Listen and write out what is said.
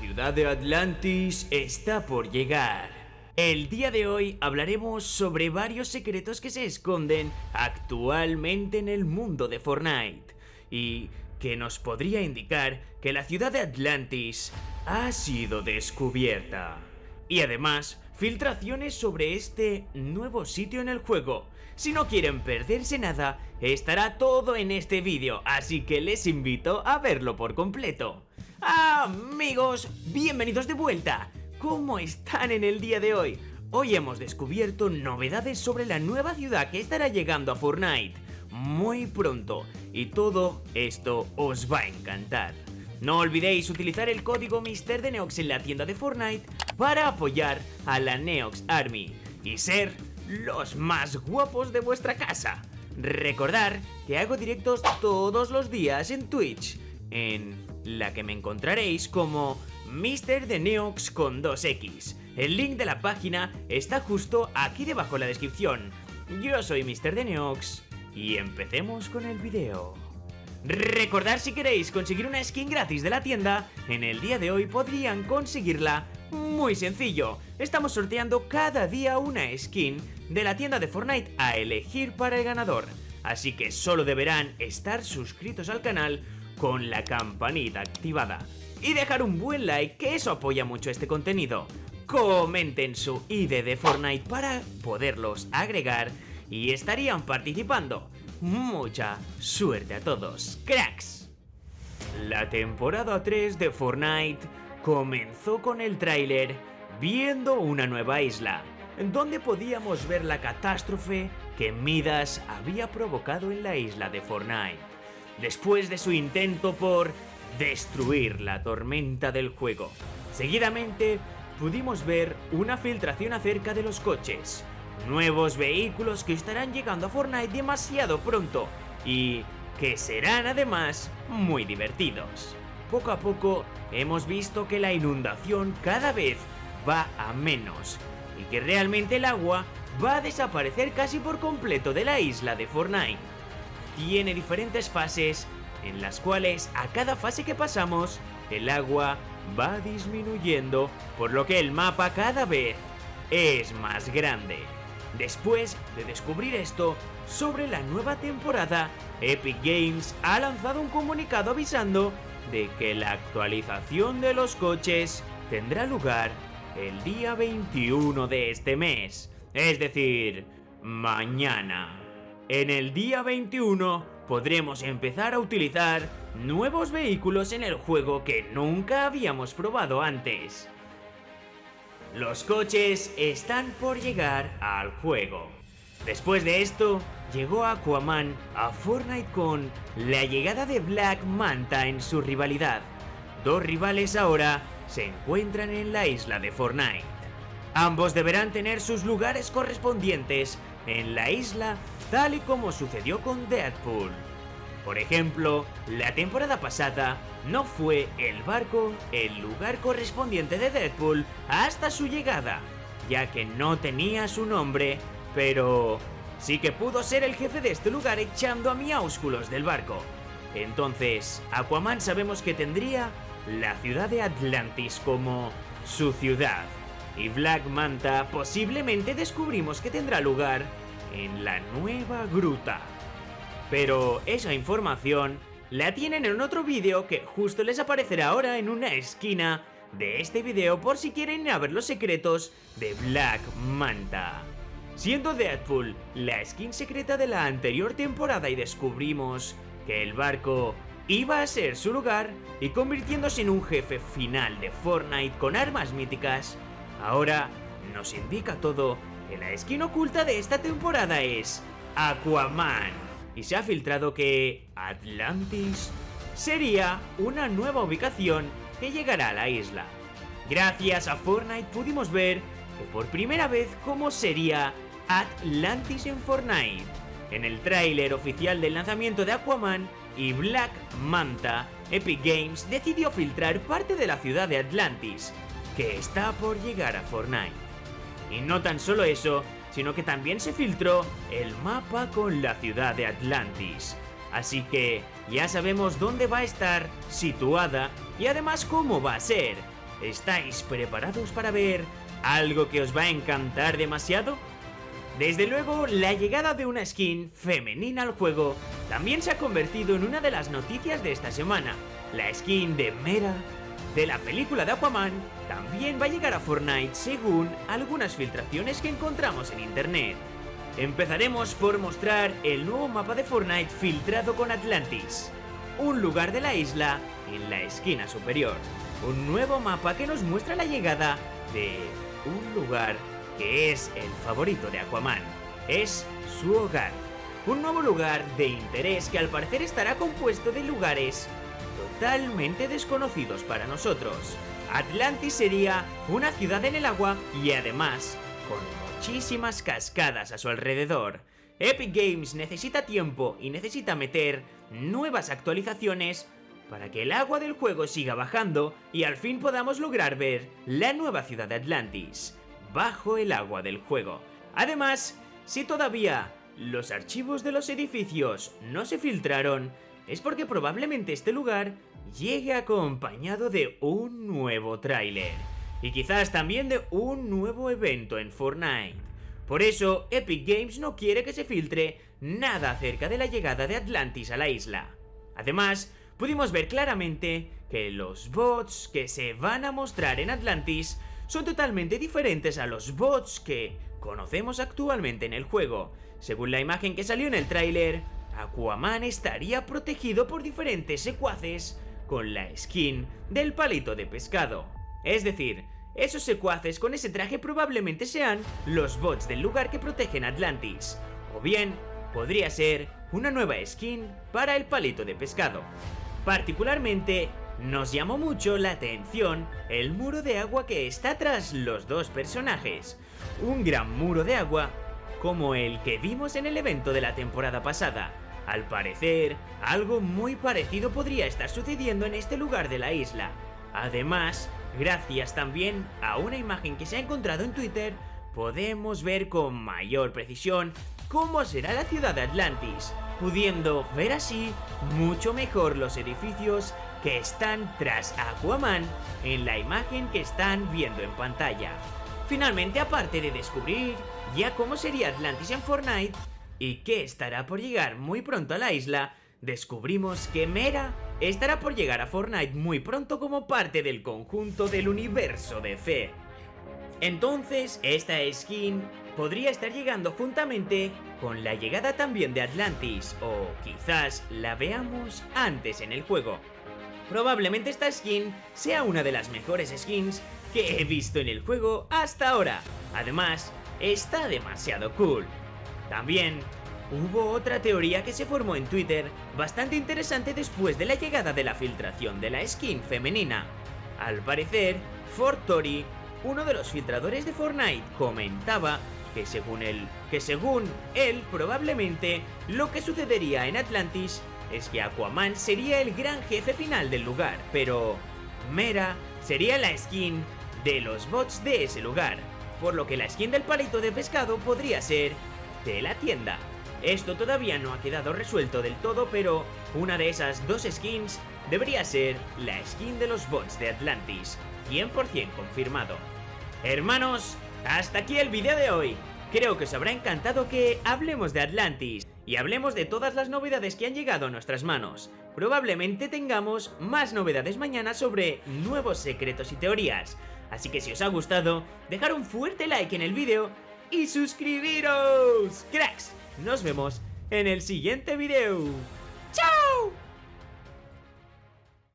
ciudad de Atlantis está por llegar. El día de hoy hablaremos sobre varios secretos que se esconden actualmente en el mundo de Fortnite y que nos podría indicar que la ciudad de Atlantis ha sido descubierta. Y además, filtraciones sobre este nuevo sitio en el juego. Si no quieren perderse nada, estará todo en este vídeo, así que les invito a verlo por completo. Amigos, bienvenidos de vuelta. ¿Cómo están en el día de hoy? Hoy hemos descubierto novedades sobre la nueva ciudad que estará llegando a Fortnite muy pronto y todo esto os va a encantar. No olvidéis utilizar el código Mister de Neox en la tienda de Fortnite para apoyar a la Neox Army y ser los más guapos de vuestra casa. Recordar que hago directos todos los días en Twitch, en la que me encontraréis como Mister de Neox con 2X. El link de la página está justo aquí debajo en la descripción. Yo soy Mister de Neox y empecemos con el video. Recordad si queréis conseguir una skin gratis de la tienda, en el día de hoy podrían conseguirla muy sencillo. Estamos sorteando cada día una skin de la tienda de Fortnite a elegir para el ganador. Así que solo deberán estar suscritos al canal con la campanita activada. Y dejar un buen like que eso apoya mucho este contenido. Comenten su ID de Fortnite para poderlos agregar y estarían participando. Mucha suerte a todos, cracks. La temporada 3 de Fortnite comenzó con el tráiler viendo una nueva isla, donde podíamos ver la catástrofe que Midas había provocado en la isla de Fortnite, después de su intento por destruir la tormenta del juego. Seguidamente pudimos ver una filtración acerca de los coches, nuevos vehículos que estarán llegando a Fortnite demasiado pronto y que serán además muy divertidos. Poco a poco hemos visto que la inundación cada vez va a menos y que realmente el agua va a desaparecer casi por completo de la isla de Fortnite. Tiene diferentes fases en las cuales a cada fase que pasamos el agua va disminuyendo por lo que el mapa cada vez es más grande. Después de descubrir esto, sobre la nueva temporada, Epic Games ha lanzado un comunicado avisando de que la actualización de los coches tendrá lugar el día 21 de este mes, es decir, mañana. En el día 21 podremos empezar a utilizar nuevos vehículos en el juego que nunca habíamos probado antes. Los coches están por llegar al juego. Después de esto, llegó Aquaman a Fortnite con la llegada de Black Manta en su rivalidad. Dos rivales ahora se encuentran en la isla de Fortnite. Ambos deberán tener sus lugares correspondientes en la isla tal y como sucedió con Deadpool. Por ejemplo, la temporada pasada no fue el barco el lugar correspondiente de Deadpool hasta su llegada, ya que no tenía su nombre, pero sí que pudo ser el jefe de este lugar echando a miáusculos del barco. Entonces, Aquaman sabemos que tendría la ciudad de Atlantis como su ciudad, y Black Manta posiblemente descubrimos que tendrá lugar en la nueva gruta. Pero esa información la tienen en otro vídeo que justo les aparecerá ahora en una esquina de este vídeo por si quieren ver los secretos de Black Manta. Siendo Deadpool la skin secreta de la anterior temporada y descubrimos que el barco iba a ser su lugar y convirtiéndose en un jefe final de Fortnite con armas míticas, ahora nos indica todo que la skin oculta de esta temporada es Aquaman y se ha filtrado que Atlantis sería una nueva ubicación que llegará a la isla. Gracias a Fortnite pudimos ver que por primera vez cómo sería Atlantis en Fortnite. En el tráiler oficial del lanzamiento de Aquaman y Black Manta, Epic Games decidió filtrar parte de la ciudad de Atlantis, que está por llegar a Fortnite. Y no tan solo eso, sino que también se filtró el mapa con la ciudad de Atlantis. Así que ya sabemos dónde va a estar situada y además cómo va a ser. ¿Estáis preparados para ver algo que os va a encantar demasiado? Desde luego, la llegada de una skin femenina al juego también se ha convertido en una de las noticias de esta semana. La skin de Mera de la película de Aquaman también va a llegar a Fortnite según algunas filtraciones que encontramos en internet. Empezaremos por mostrar el nuevo mapa de Fortnite filtrado con Atlantis, un lugar de la isla en la esquina superior. Un nuevo mapa que nos muestra la llegada de un lugar que es el favorito de Aquaman. Es su hogar. Un nuevo lugar de interés que al parecer estará compuesto de lugares totalmente desconocidos para nosotros. Atlantis sería una ciudad en el agua y además con muchísimas cascadas a su alrededor. Epic Games necesita tiempo y necesita meter nuevas actualizaciones para que el agua del juego siga bajando y al fin podamos lograr ver la nueva ciudad de Atlantis bajo el agua del juego. Además, si todavía los archivos de los edificios no se filtraron, es porque probablemente este lugar llegue acompañado de un nuevo tráiler. Y quizás también de un nuevo evento en Fortnite. Por eso, Epic Games no quiere que se filtre nada acerca de la llegada de Atlantis a la isla. Además, pudimos ver claramente que los bots que se van a mostrar en Atlantis son totalmente diferentes a los bots que conocemos actualmente en el juego. Según la imagen que salió en el tráiler, Aquaman estaría protegido por diferentes secuaces con la skin del palito de pescado. Es decir, esos secuaces con ese traje probablemente sean los bots del lugar que protegen Atlantis. O bien, podría ser una nueva skin para el palito de pescado. Particularmente, nos llamó mucho la atención el muro de agua que está tras los dos personajes. Un gran muro de agua como el que vimos en el evento de la temporada pasada. Al parecer, algo muy parecido podría estar sucediendo en este lugar de la isla. Además, gracias también a una imagen que se ha encontrado en Twitter, podemos ver con mayor precisión cómo será la ciudad de Atlantis, pudiendo ver así mucho mejor los edificios que están tras Aquaman en la imagen que están viendo en pantalla. Finalmente, aparte de descubrir ya cómo sería Atlantis en Fortnite y que estará por llegar muy pronto a la isla, descubrimos que Mera estará por llegar a Fortnite muy pronto como parte del conjunto del universo de Fe. Entonces, esta skin podría estar llegando juntamente con la llegada también de Atlantis, o quizás la veamos antes en el juego. Probablemente esta skin sea una de las mejores skins que he visto en el juego hasta ahora. Además, está demasiado cool. También hubo otra teoría que se formó en Twitter bastante interesante después de la llegada de la filtración de la skin femenina. Al parecer, Fortori, uno de los filtradores de Fortnite, comentaba que según él, que según él probablemente lo que sucedería en Atlantis es que Aquaman sería el gran jefe final del lugar, pero Mera sería la skin de los bots de ese lugar, por lo que la skin del palito de pescado podría ser de la tienda. Esto todavía no ha quedado resuelto del todo, pero una de esas dos skins debería ser la skin de los bots de Atlantis, 100% confirmado. Hermanos, hasta aquí el vídeo de hoy. Creo que os habrá encantado que hablemos de Atlantis y hablemos de todas las novedades que han llegado a nuestras manos. Probablemente tengamos más novedades mañana sobre nuevos secretos y teorías. Así que si os ha gustado, dejar un fuerte like en el vídeo y suscribiros. Cracks, nos vemos en el siguiente vídeo. ¡Chao!